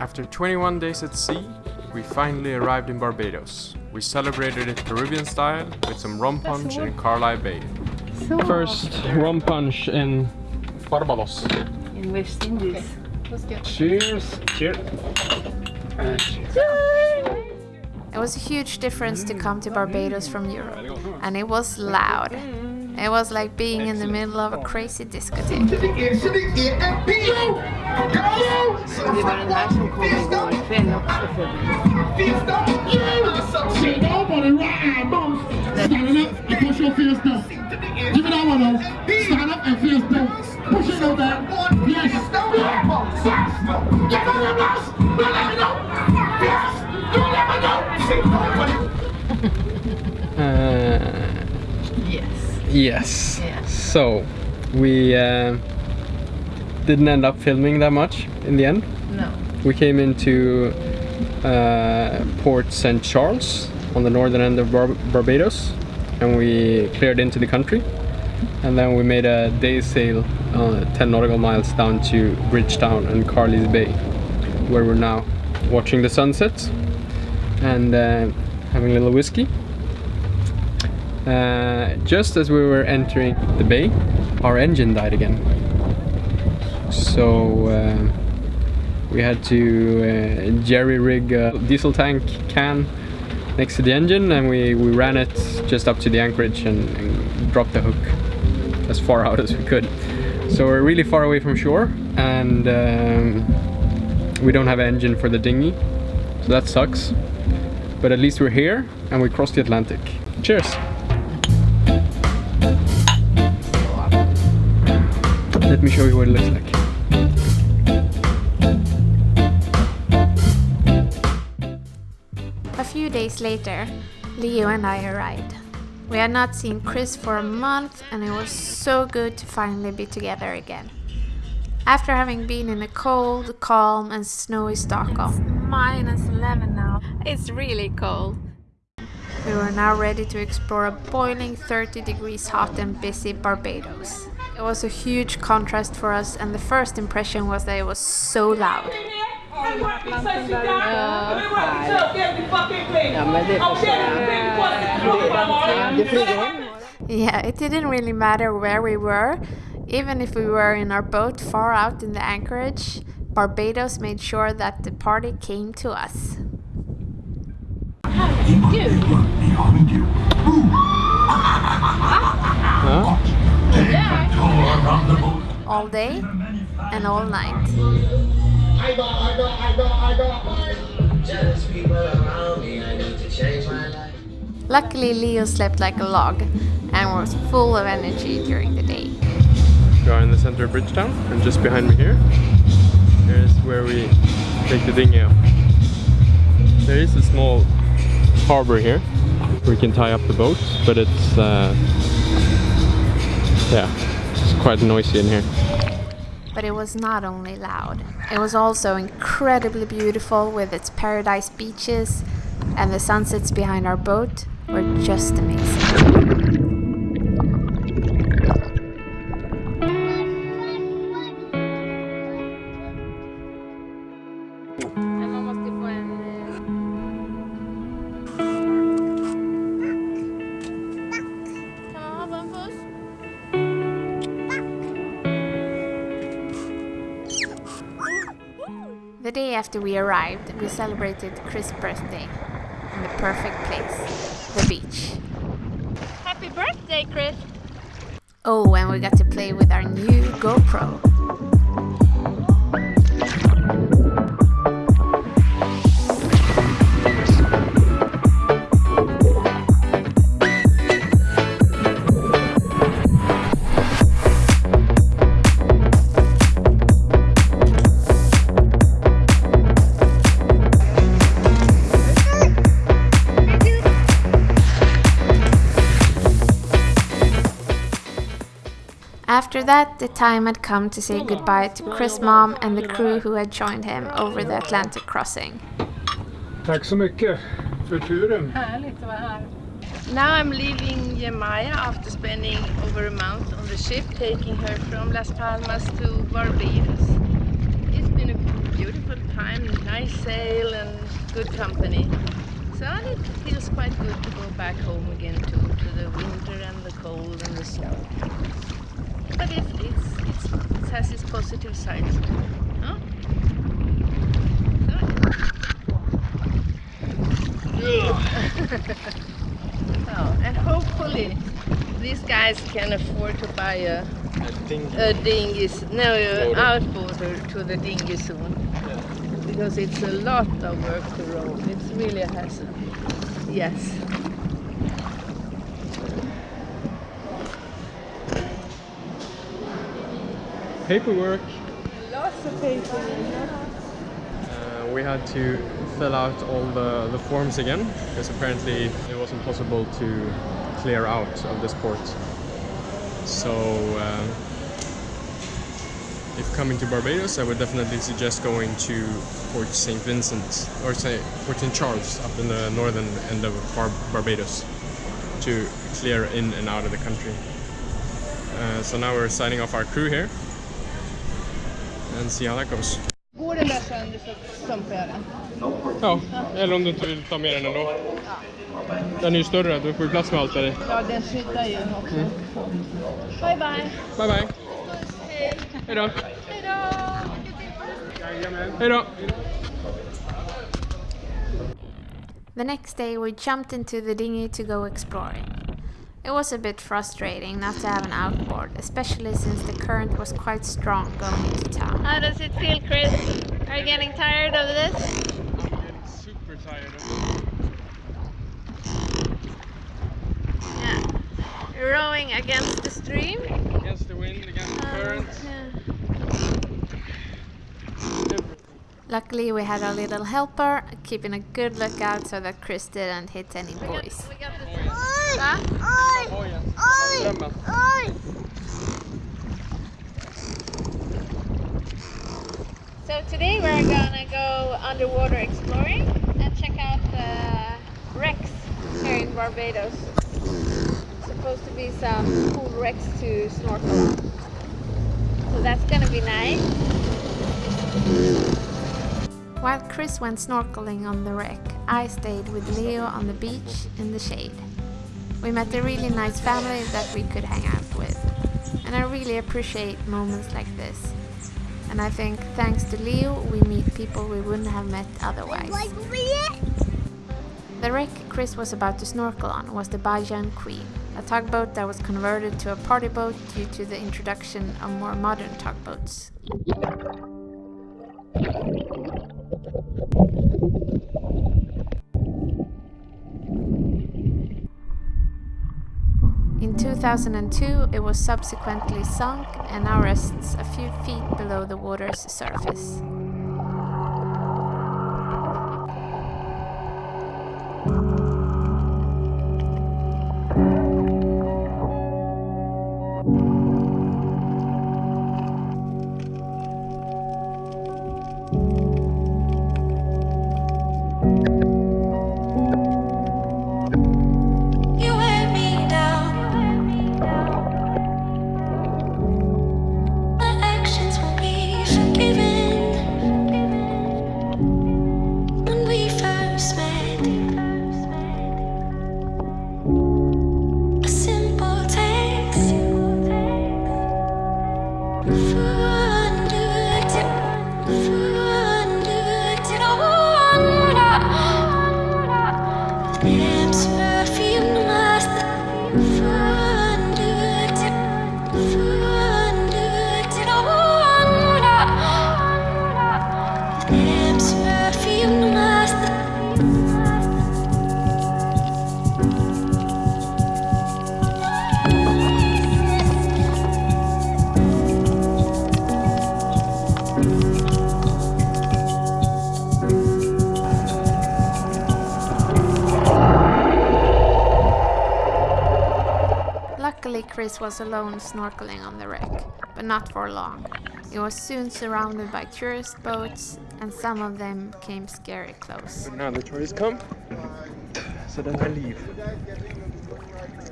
After 21 days at sea, we finally arrived in Barbados. We celebrated it Caribbean style with some rum punch in Carlisle Bay. First rum punch in Barbados. In West Indies. Cheers! Cheers! It was a huge difference to come to Barbados from Europe, and it was loud. It was like being in the middle of a crazy discotheque. Det var den här som kom igår kväll också för mig. Nobody right, boss. Stand up and push your fist down. Give me that one though. Stand up and fist down. Push it over there. Yes. Yeah, boss. You know that, boss? Let me know. Yes. You let me know. Uh, Yes. yes. Yes. So, we uh, didn't end up filming that much in the end. No. We came into uh, Port St. Charles on the northern end of Bar- Barbados and we cleared into the country. And then we made a day sail uh, 10 nautical miles down to Bridgetown and Carlisle Bay, where we're now watching the sunset and uh, having a little whiskey. Uh, just as we were entering the bay, our engine died again. So uh, we had to uh, jerry rig a diesel tank can next to the engine and we, we ran it just up to the anchorage and, and dropped the hook as far out as we could. So we're really far away from shore and um, we don't have an engine for the dinghy, so that sucks. But at least we're here and we crossed the Atlantic. Cheers! Let me show you what it looks like. Days later, Leo and I arrived. We had not seen Chris for a month, and it was so good to finally be together again. After having been in a cold, calm, and snowy Stockholm, It's minus 11 now, it's really cold. We were now ready to explore a boiling 30 degrees hot and busy Barbados. It was a huge contrast for us, and the first impression was that it was so loud. Ja, men det förstår jag. Det flyger hem. Yeah, it didn't really matter where we were. Even if we were in our boat far out in the anchorage, Barbados made sure that the party came to us. All day and all night. I got, I got, I got, I got. Jealous people around me, I need to change my life. Luckily, Leo slept like a log and was full of energy during the day. We are in the center of Bridgetown, and just behind me here, here's where we take the dinghy up. There is a small harbor here where we can tie up the boat, but it's uh, yeah, it's quite noisy in here. But it was not only loud, it was also incredibly beautiful with its paradise beaches, and the sunsets behind our boat were just amazing. The day after we arrived, we celebrated Chris' birthday in the perfect place, the beach. Happy birthday, Chris! Oh, and we got to play with our new GoPro. After that, the time had come to say goodbye to Chris' mom and the crew who had joined him over the Atlantic crossing. Tack så mycket för turen. Härligt att vara här. Now I'm leaving Yamaya after spending over a month on the ship, taking her from Las Palmas to Barbados. It's been a beautiful time, nice sail and good company. So it feels quite good to go back home again to, to the winter and the cold and the snow. But it, it's, it's, it has its positive sides. Huh? Oh, and hopefully these guys can afford to buy a, a dinghy, s- no, a outboarder to the dinghy soon. Because it's a lot of work to row. It's really a hassle. Yes. Paperwork. Lots of paper. Uh, we had to fill out all the, the forms again because apparently it wasn't possible to clear out of this port. So, um, if coming to Barbados, I would definitely suggest going to Port St. Vincent or say Port St. Charles up in the northern end of Bar- Barbados to clear in and out of the country. Uh, so now we're signing off our crew here and see how that goes. Går den där sönder så stumpar jag den. Ja, eller om du inte vill ta med den ändå. Den är ju större, du får ju plats med allt där i. Ja, den skyddar ju också. Bye bye. Bye bye! Hej. Hej då! Hej då. Hej då! The next day, we jumped into the dinghy to go exploring. It was a bit frustrating not to have an outboard, especially since the current was quite strong going into town. How does it feel, Chris? Are you getting tired of this? I'm getting super tired Yeah. You're rowing against the stream. Against the wind, against the oh, current. Yeah. Luckily, we had a little helper keeping a good lookout so that Chris didn't hit any buoys. So today we're gonna go underwater exploring and check out the wrecks here in Barbados. Supposed to be some cool wrecks to snorkel. So that's gonna be nice. While Chris went snorkeling on the wreck, I stayed with Leo on the beach in the shade. We met a really nice family that we could hang out with, and I really appreciate moments like this. And I think thanks to Leo, we meet people we wouldn't have met otherwise. The wreck Chris was about to snorkel on was the Bajan Queen, a tugboat that was converted to a party boat due to the introduction of more modern tugboats. 2002, it was subsequently sunk and now rests a few feet below the water's surface. Chris was alone snorkeling on the wreck, but not for long. He was soon surrounded by tourist boats, and some of them came scary close. Now the tourists come, so then I leave.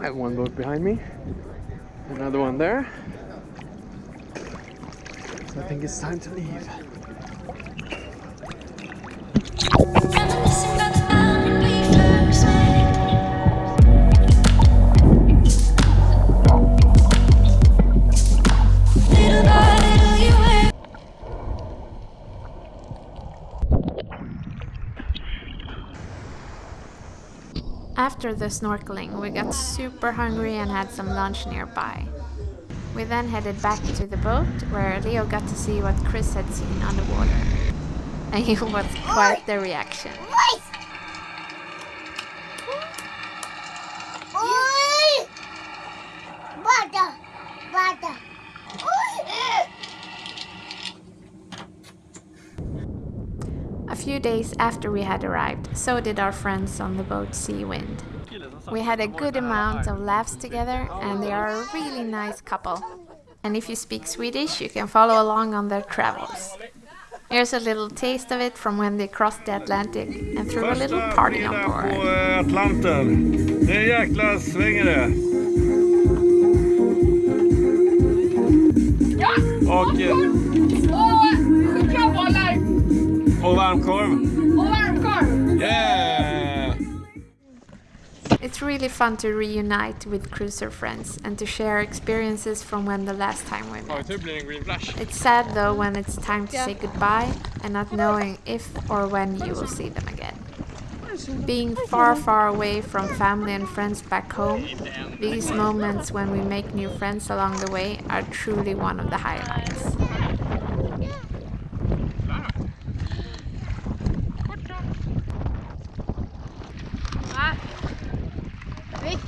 I have one boat behind me, another one there. So I think it's time to leave. After the snorkeling, we got super hungry and had some lunch nearby. We then headed back to the boat where Leo got to see what Chris had seen underwater. And it was quite the reaction. Few days after we had arrived, so did our friends on the boat Sea Wind. We had a good amount of laughs together and they are a really nice couple. And if you speak Swedish, you can follow along on their travels. Here's a little taste of it from when they crossed the Atlantic and threw a little party on på board. eh, Atlanten. Det är en jäkla sväng i det. Och, Och chokladbollar och varmkorv. och varmkorv. Yeah! It's really fun to reunite with cruiser friends and to share experiences from when the last time we met. tur blir green flash. It's sad though when it's time to say goodbye and not knowing if or when you will see them again. Being far, far away from family and friends back home, these moments when we make new friends along the way are truly one of the highlights.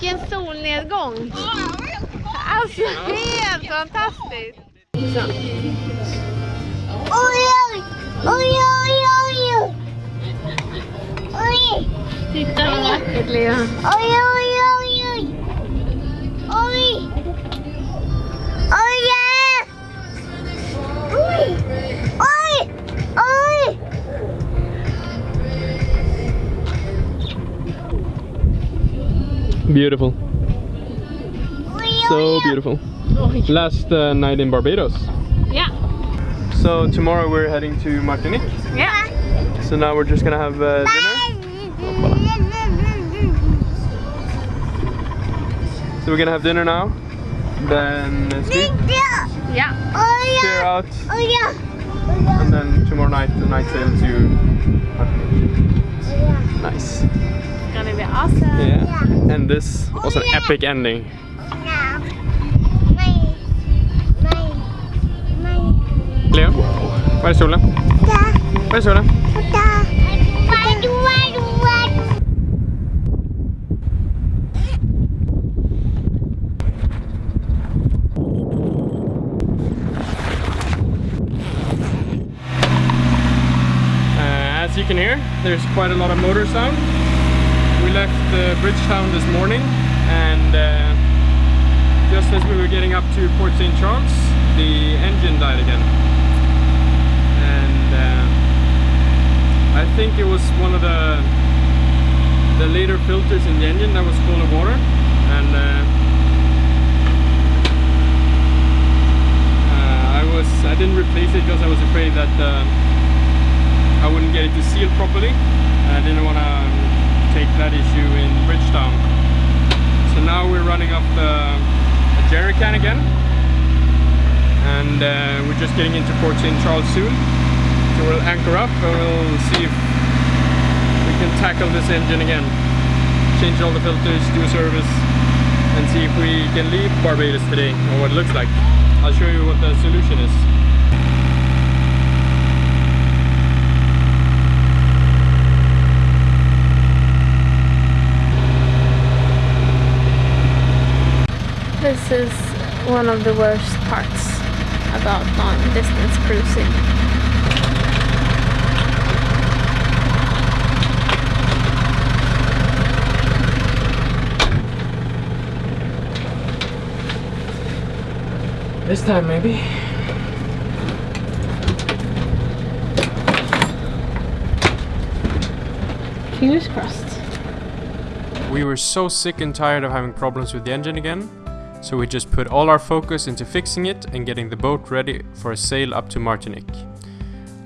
vilken solnedgång! Alltså helt fantastiskt! Oj, oj, oj, oj, oj! Titta vad vackert Lea! Oj, oj! Beautiful. So beautiful. Last uh, night in Barbados. Yeah. So tomorrow we're heading to Martinique. Yeah. So now we're just gonna have uh, dinner. So we're gonna have dinner now. Then sleep, Yeah. Clear out, oj. and then tomorrow night the night sail to Martinique. Nice. Awesome. Yeah. And this was an epic ending. Leo, var är solen? Där. Var är solen? Där. Vad du, vad du, vad du. Uh, as you can hear, there's quite a lot of motor sound. Left uh, Bridgetown this morning and uh, just as we were getting up to Port St. Charles, the engine died again. And uh, I think it was one of the the later filters in the engine that was full of water and uh, uh, I was I didn't replace it because I was afraid that uh, I wouldn't get it to seal properly. I didn't want to that issue in Bridgetown. So now we're running up the a jerry can again. And uh, we're just getting into Port St. Charles soon. So we'll anchor up and we'll see if we can tackle this engine again. Change all the filters, do a service, and see if we can leave Barbados today, or what it looks like. I'll show you what the solution is. This is one of the worst parts about long distance cruising. This time maybe. Fingers crossed. We were so sick and tired of having problems with the engine again, so we just put all our focus into fixing it and getting the boat ready for a sail up to Martinique.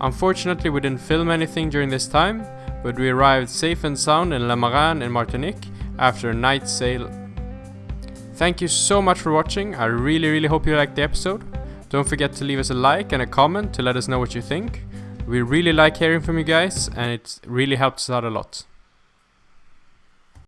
Unfortunately, we didn't film anything during this time, but we arrived safe and sound in Le Marin in Martinique after a night sail. Thank you so much for watching. I really, really hope you liked the episode. Don't forget to leave us a like and a comment to let us know what you think. We really like hearing from you guys, and it really helps us out a lot.